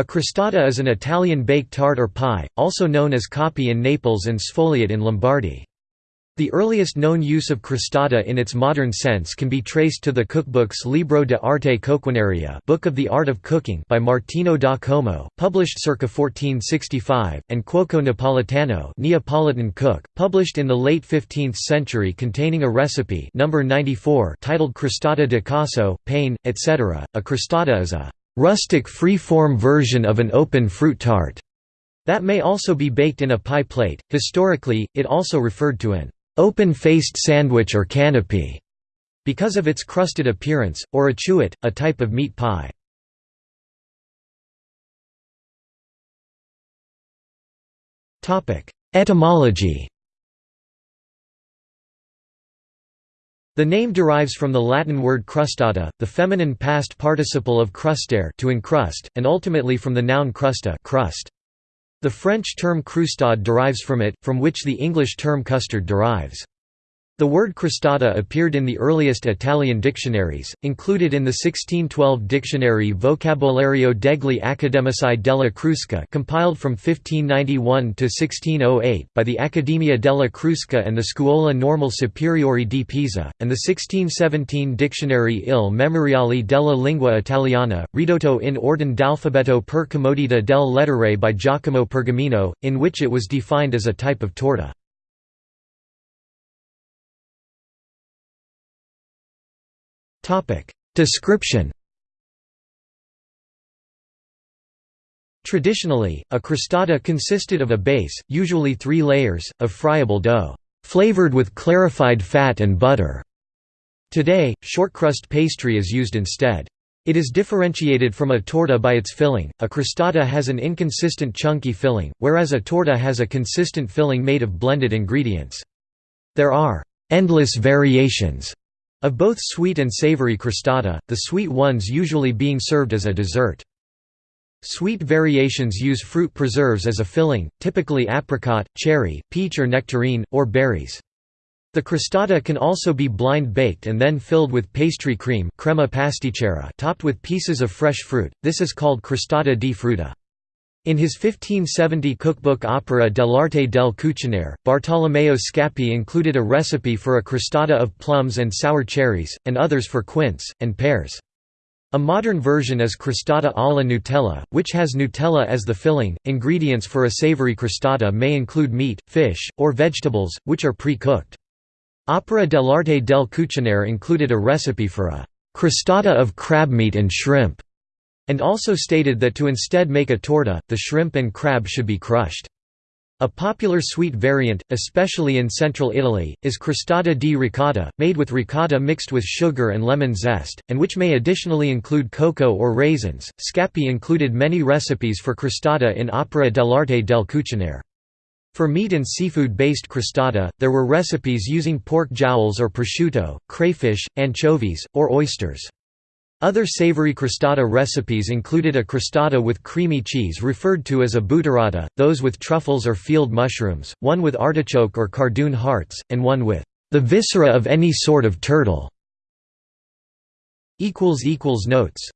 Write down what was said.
A crostata is an Italian baked tart or pie, also known as coppi in Naples and sfogliate in Lombardy. The earliest known use of crostata in its modern sense can be traced to the cookbooks Libro de Arte Coquinaria Book of the Art of Cooking by Martino da Como, published circa 1465, and Cuoco Napolitano Neapolitan Cook, published in the late 15th century containing a recipe number 94 titled Crostata di Casso, Pane, etc. A crostata is a rustic free-form version of an open fruit tart that may also be baked in a pie plate. Historically, it also referred to an open-faced sandwich or canapé because of its crusted appearance, or a chewet, a type of meat pie. Etymology The name derives from the Latin word crustata, the feminine past participle of crustare to encrust, and ultimately from the noun crusta crust. The French term croustade derives from it, from which the English term custard derives. The word crostata appeared in the earliest Italian dictionaries, included in the 1612 dictionary Vocabolario degli Accademici della Crusca compiled from 1591 to 1608 by the Accademia della Crusca and the Scuola Normale Superiore di Pisa, and the 1617 dictionary Il Memoriale della Lingua Italiana, ridotto in ordine d'alfabeto per comodità del lettere by Giacomo Pergamino, in which it was defined as a type of torta. Description Traditionally, a crostata consisted of a base, usually three layers, of friable dough, flavored with clarified fat and butter. Today, shortcrust pastry is used instead. It is differentiated from a torta by its filling. A crostata has an inconsistent chunky filling, whereas a torta has a consistent filling made of blended ingredients. There are endless variations of both sweet and savory crostata, the sweet ones usually being served as a dessert. Sweet variations use fruit preserves as a filling, typically apricot, cherry, peach or nectarine, or berries. The crostata can also be blind baked and then filled with pastry cream crema pasticcera topped with pieces of fresh fruit, this is called crostata di frutta. In his 1570 cookbook Opera dell'arte del cucinare, Bartolomeo Scappi included a recipe for a crostata of plums and sour cherries, and others for quince, and pears. A modern version is crostata alla Nutella, which has Nutella as the filling. Ingredients for a savory crostata may include meat, fish, or vegetables, which are pre-cooked. Opera dell'arte del cucinare included a recipe for a crostata of crabmeat and shrimp and also stated that to instead make a torta, the shrimp and crab should be crushed. A popular sweet variant, especially in central Italy, is crostata di ricotta, made with ricotta mixed with sugar and lemon zest, and which may additionally include cocoa or raisins. Scappi included many recipes for crostata in Opera dell'arte del cucinare. For meat and seafood-based crostata, there were recipes using pork jowls or prosciutto, crayfish, anchovies, or oysters. Other savory crostata recipes included a crostata with creamy cheese referred to as a butterata, those with truffles or field mushrooms, one with artichoke or cardoon hearts, and one with the viscera of any sort of turtle. Notes